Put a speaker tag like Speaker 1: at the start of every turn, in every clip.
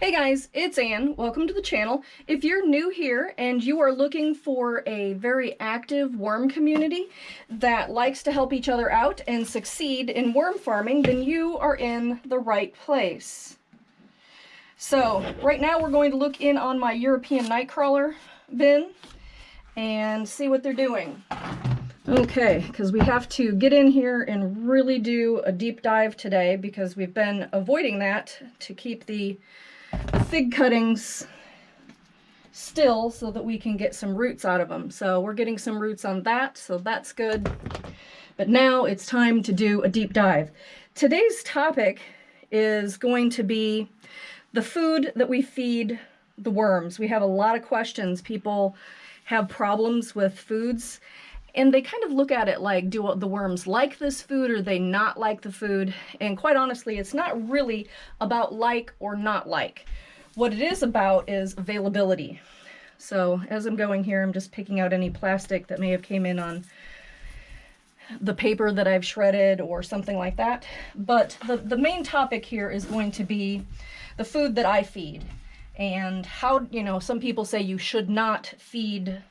Speaker 1: Hey guys, it's Anne. Welcome to the channel. If you're new here and you are looking for a very active worm community that likes to help each other out and succeed in worm farming, then you are in the right place. So right now we're going to look in on my European Nightcrawler bin and see what they're doing. Okay, because we have to get in here and really do a deep dive today because we've been avoiding that to keep the fig cuttings still so that we can get some roots out of them. So we're getting some roots on that, so that's good. But now it's time to do a deep dive. Today's topic is going to be the food that we feed the worms. We have a lot of questions. People have problems with foods and they kind of look at it like, do the worms like this food or they not like the food? And quite honestly, it's not really about like or not like. What it is about is availability. So as I'm going here, I'm just picking out any plastic that may have came in on the paper that I've shredded or something like that. But the, the main topic here is going to be the food that I feed and how, you know, some people say you should not feed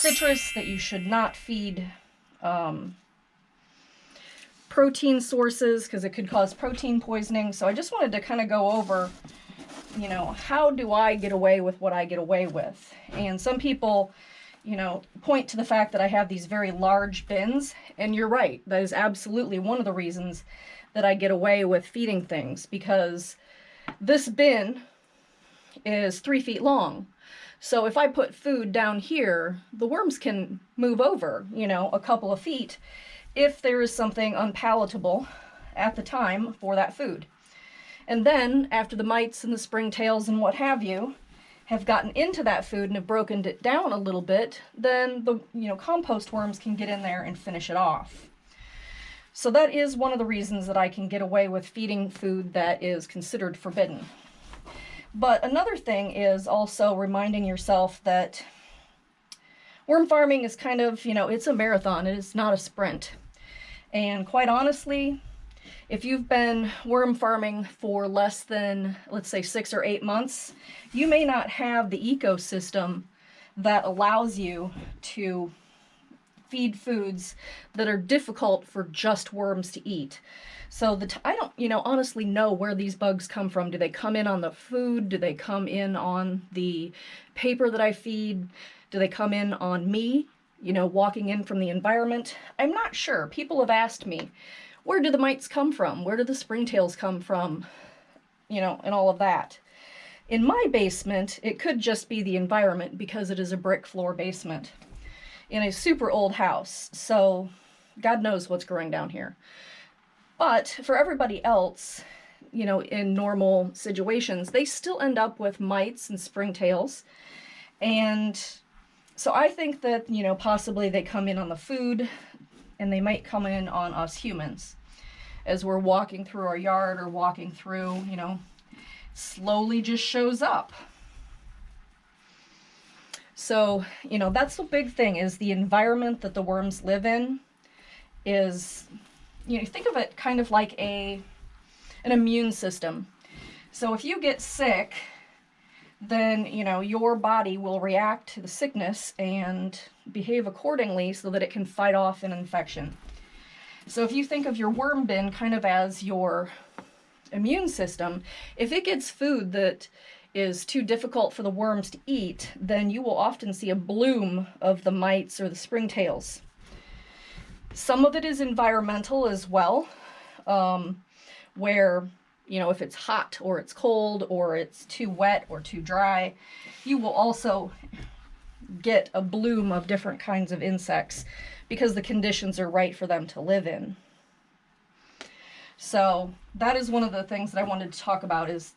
Speaker 1: citrus, that you should not feed um, protein sources because it could cause protein poisoning. So I just wanted to kind of go over, you know, how do I get away with what I get away with? And some people, you know, point to the fact that I have these very large bins. And you're right, that is absolutely one of the reasons that I get away with feeding things because this bin is three feet long. So if I put food down here, the worms can move over, you know, a couple of feet if there is something unpalatable at the time for that food. And then after the mites and the springtails and what have you have gotten into that food and have broken it down a little bit, then the you know compost worms can get in there and finish it off. So that is one of the reasons that I can get away with feeding food that is considered forbidden. But another thing is also reminding yourself that worm farming is kind of, you know, it's a marathon. It is not a sprint. And quite honestly, if you've been worm farming for less than, let's say, six or eight months, you may not have the ecosystem that allows you to feed foods that are difficult for just worms to eat. So the I don't, you know, honestly know where these bugs come from. Do they come in on the food? Do they come in on the paper that I feed? Do they come in on me, you know, walking in from the environment? I'm not sure. People have asked me, where do the mites come from? Where do the springtails come from? You know, and all of that. In my basement, it could just be the environment because it is a brick floor basement in a super old house. So God knows what's growing down here. But for everybody else, you know, in normal situations, they still end up with mites and springtails. And so I think that, you know, possibly they come in on the food and they might come in on us humans as we're walking through our yard or walking through, you know, slowly just shows up. So, you know, that's the big thing is the environment that the worms live in is, you know, think of it kind of like a an immune system. So if you get sick, then, you know, your body will react to the sickness and behave accordingly so that it can fight off an infection. So if you think of your worm bin kind of as your immune system, if it gets food that is too difficult for the worms to eat, then you will often see a bloom of the mites or the springtails. Some of it is environmental as well, um, where, you know, if it's hot or it's cold or it's too wet or too dry, you will also get a bloom of different kinds of insects because the conditions are right for them to live in. So that is one of the things that I wanted to talk about is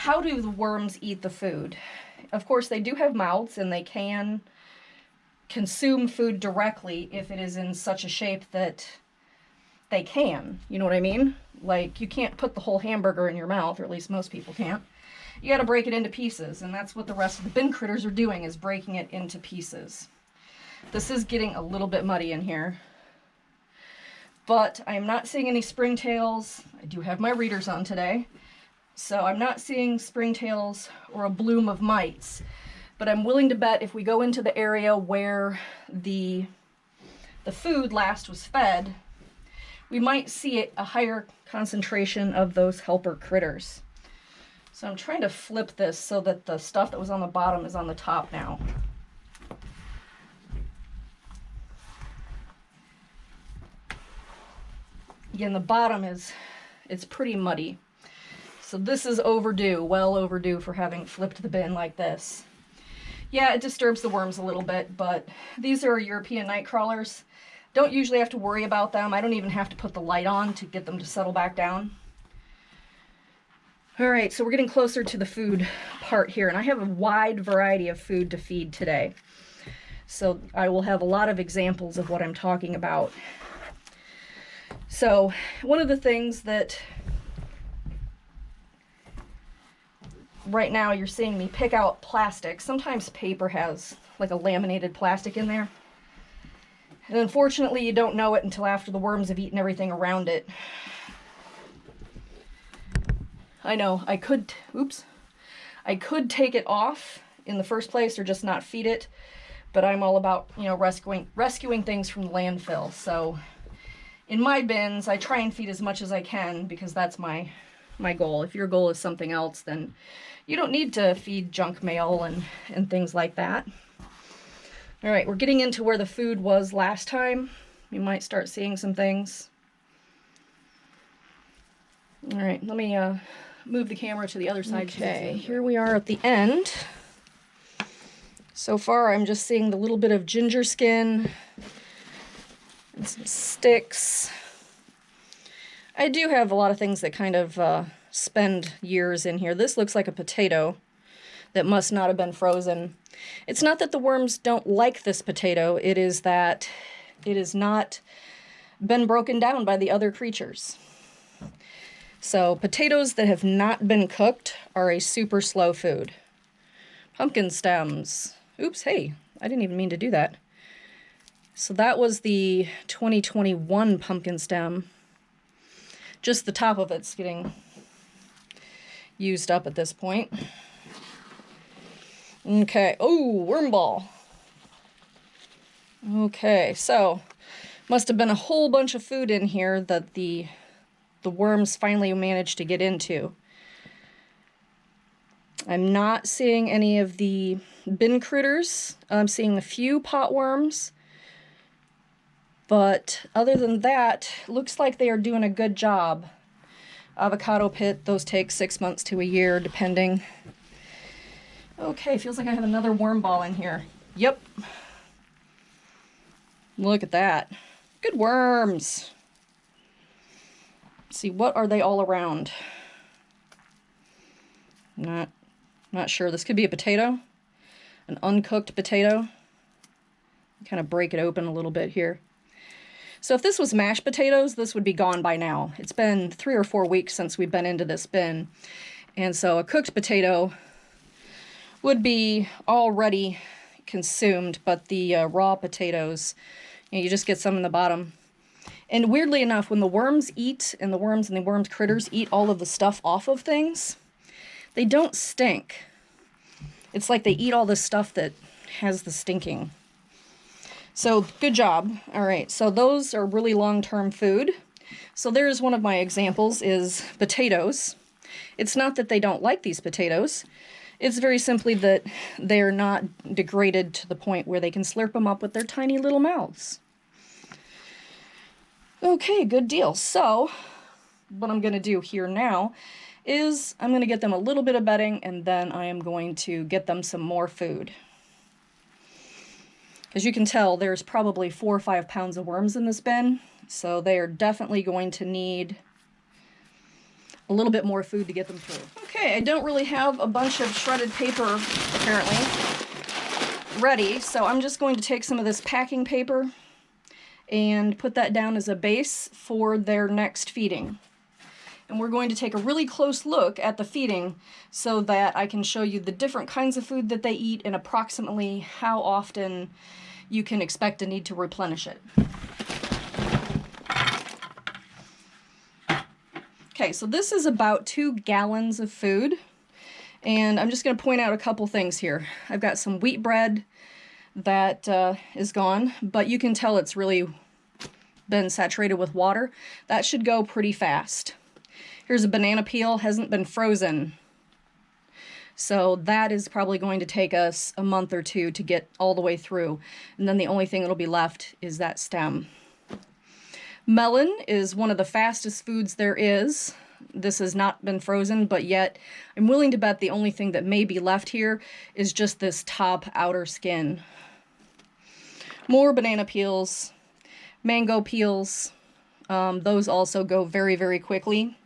Speaker 1: how do the worms eat the food? Of course, they do have mouths and they can consume food directly if it is in such a shape that they can. You know what I mean? Like, you can't put the whole hamburger in your mouth, or at least most people can't. You gotta break it into pieces, and that's what the rest of the bin critters are doing, is breaking it into pieces. This is getting a little bit muddy in here. But I am not seeing any springtails. I do have my readers on today. So I'm not seeing springtails or a bloom of mites, but I'm willing to bet if we go into the area where the, the food last was fed, we might see a higher concentration of those helper critters. So I'm trying to flip this so that the stuff that was on the bottom is on the top now. Again, the bottom is, it's pretty muddy. So this is overdue, well overdue for having flipped the bin like this. Yeah, it disturbs the worms a little bit, but these are European night crawlers. Don't usually have to worry about them. I don't even have to put the light on to get them to settle back down. All right, so we're getting closer to the food part here, and I have a wide variety of food to feed today. So I will have a lot of examples of what I'm talking about. So one of the things that right now you're seeing me pick out plastic. Sometimes paper has like a laminated plastic in there. And unfortunately, you don't know it until after the worms have eaten everything around it. I know, I could, oops, I could take it off in the first place or just not feed it, but I'm all about, you know, rescuing, rescuing things from the landfill. So in my bins, I try and feed as much as I can because that's my, my goal. If your goal is something else, then you don't need to feed junk mail and, and things like that. All right, we're getting into where the food was last time. You might start seeing some things. All right, let me uh, move the camera to the other side. Okay, here we are at the end. So far, I'm just seeing the little bit of ginger skin and some sticks. I do have a lot of things that kind of uh, spend years in here. This looks like a potato that must not have been frozen. It's not that the worms don't like this potato, it is that it has not been broken down by the other creatures. So potatoes that have not been cooked are a super slow food. Pumpkin stems. Oops, hey, I didn't even mean to do that. So that was the 2021 pumpkin stem. Just the top of it's getting used up at this point. Okay. Oh, worm ball. Okay, so must have been a whole bunch of food in here that the the worms finally managed to get into. I'm not seeing any of the bin critters. I'm seeing a few pot worms. But other than that, looks like they are doing a good job. Avocado pit, those take six months to a year, depending. Okay, feels like I have another worm ball in here. Yep. Look at that. Good worms. Let's see, what are they all around? Not, not sure. This could be a potato. An uncooked potato. Kind of break it open a little bit here. So if this was mashed potatoes, this would be gone by now. It's been three or four weeks since we've been into this bin. And so a cooked potato would be already consumed, but the uh, raw potatoes, you, know, you just get some in the bottom. And weirdly enough, when the worms eat, and the worms and the worms critters eat all of the stuff off of things, they don't stink. It's like they eat all the stuff that has the stinking. So good job. All right, so those are really long-term food. So there's one of my examples is potatoes. It's not that they don't like these potatoes. It's very simply that they're not degraded to the point where they can slurp them up with their tiny little mouths. Okay, good deal. So, what I'm going to do here now is I'm going to get them a little bit of bedding and then I am going to get them some more food. As you can tell, there's probably four or five pounds of worms in this bin, so they are definitely going to need a little bit more food to get them through. Okay, I don't really have a bunch of shredded paper, apparently, ready, so I'm just going to take some of this packing paper and put that down as a base for their next feeding. And we're going to take a really close look at the feeding so that I can show you the different kinds of food that they eat and approximately how often you can expect to need to replenish it. Okay, so this is about two gallons of food. And I'm just going to point out a couple things here. I've got some wheat bread that uh, is gone, but you can tell it's really been saturated with water. That should go pretty fast. Here's a banana peel, hasn't been frozen. So that is probably going to take us a month or two to get all the way through. And then the only thing that'll be left is that stem. Melon is one of the fastest foods there is. This has not been frozen, but yet I'm willing to bet the only thing that may be left here is just this top outer skin. More banana peels, mango peels. Um, those also go very, very quickly.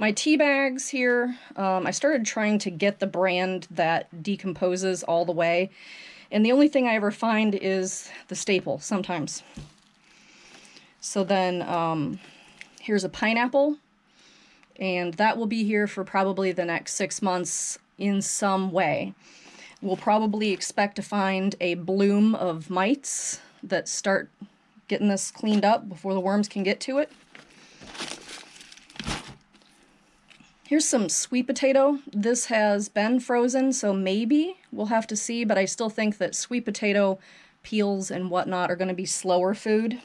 Speaker 1: My tea bags here, um, I started trying to get the brand that decomposes all the way. And the only thing I ever find is the staple sometimes. So then um, here's a pineapple. And that will be here for probably the next six months in some way. We'll probably expect to find a bloom of mites that start getting this cleaned up before the worms can get to it. Here's some sweet potato. This has been frozen, so maybe we'll have to see, but I still think that sweet potato peels and whatnot are going to be slower food.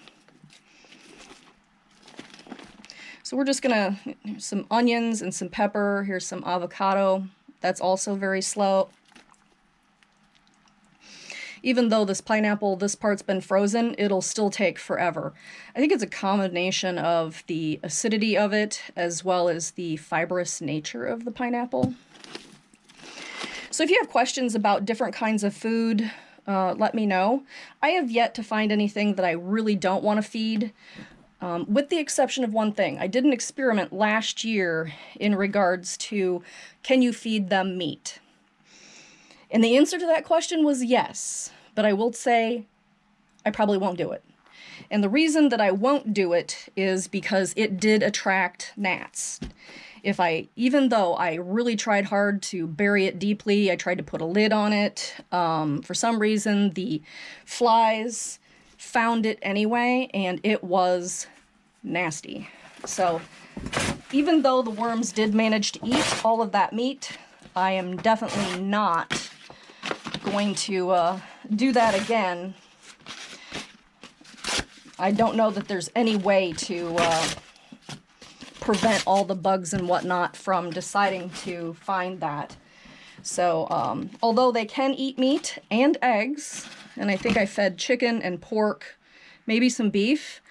Speaker 1: So we're just gonna, some onions and some pepper. Here's some avocado. That's also very slow. Even though this pineapple, this part's been frozen, it'll still take forever. I think it's a combination of the acidity of it as well as the fibrous nature of the pineapple. So if you have questions about different kinds of food, uh, let me know. I have yet to find anything that I really don't want to feed. Um, with the exception of one thing, I did an experiment last year in regards to can you feed them meat? And the answer to that question was yes, but I will say I probably won't do it. And the reason that I won't do it is because it did attract gnats. If I, even though I really tried hard to bury it deeply, I tried to put a lid on it, um, for some reason the flies found it anyway, and it was nasty. So even though the worms did manage to eat all of that meat, I am definitely not going to uh, do that again. I don't know that there's any way to uh, prevent all the bugs and whatnot from deciding to find that. So, um, although they can eat meat and eggs, and I think I fed chicken and pork, maybe some beef,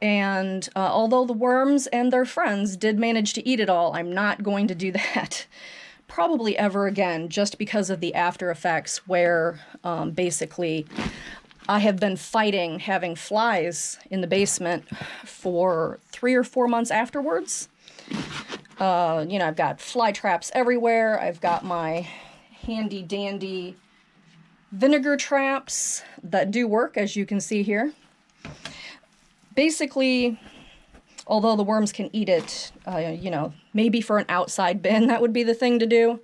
Speaker 1: and uh, although the worms and their friends did manage to eat it all, I'm not going to do that probably ever again just because of the after effects where um, basically I have been fighting having flies in the basement for three or four months afterwards. Uh, you know, I've got fly traps everywhere. I've got my handy dandy vinegar traps that do work, as you can see here basically, although the worms can eat it, uh, you know, maybe for an outside bin, that would be the thing to do.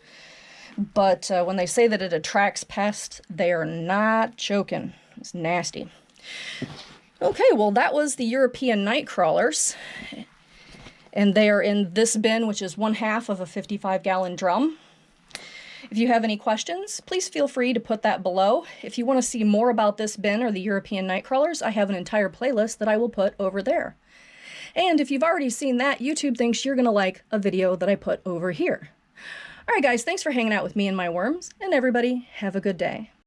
Speaker 1: But uh, when they say that it attracts pests, they are not joking. It's nasty. Okay, well, that was the European night crawlers. And they are in this bin, which is one half of a 55 gallon drum. If you have any questions, please feel free to put that below. If you want to see more about this bin or the European Nightcrawlers, I have an entire playlist that I will put over there. And if you've already seen that, YouTube thinks you're to like a video that I put over here. Alright guys, thanks for hanging out with me and my worms, and everybody have a good day.